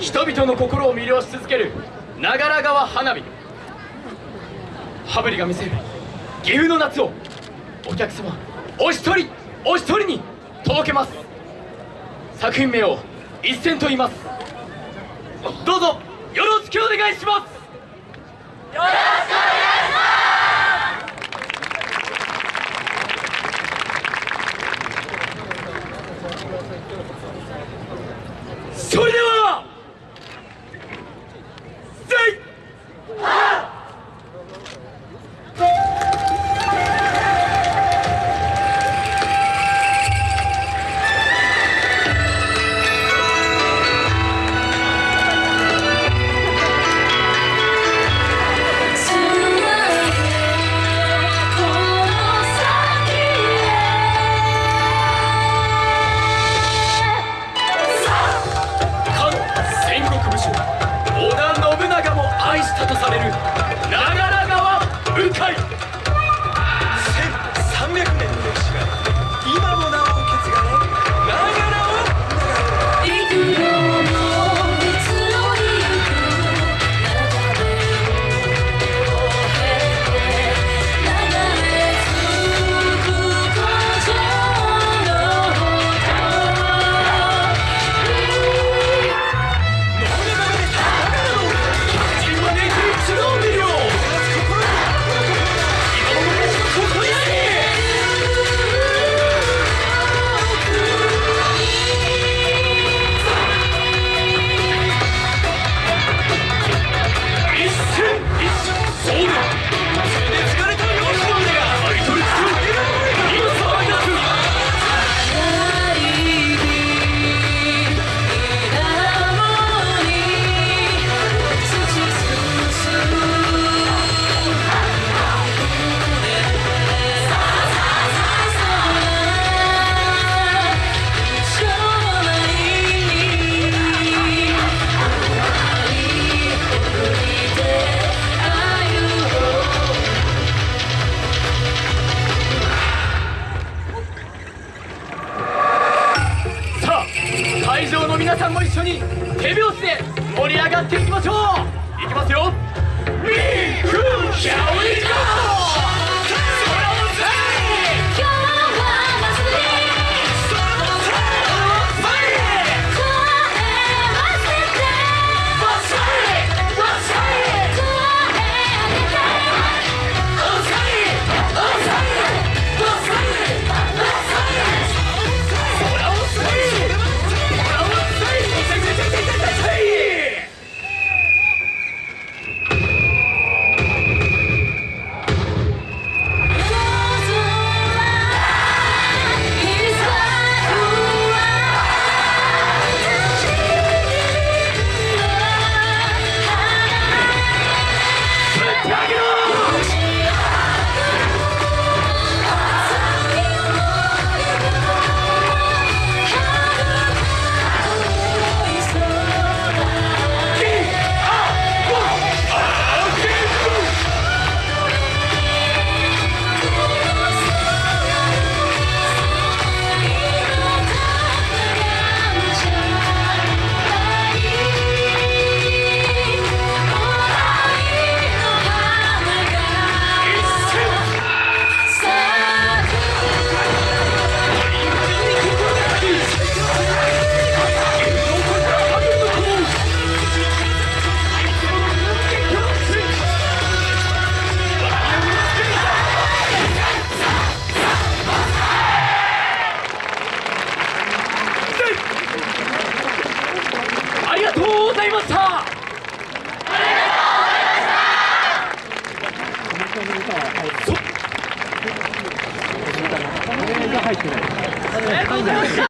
人々の心を魅了し続ける長良川花火。羽振りが見せる岐阜の夏をお客様お一人お一人に届けます。作品名を一戦と言います。どうぞよろしくお願いします。それで盛り上がっていきましょういきますよ We Who Shall We Go! 入ってない。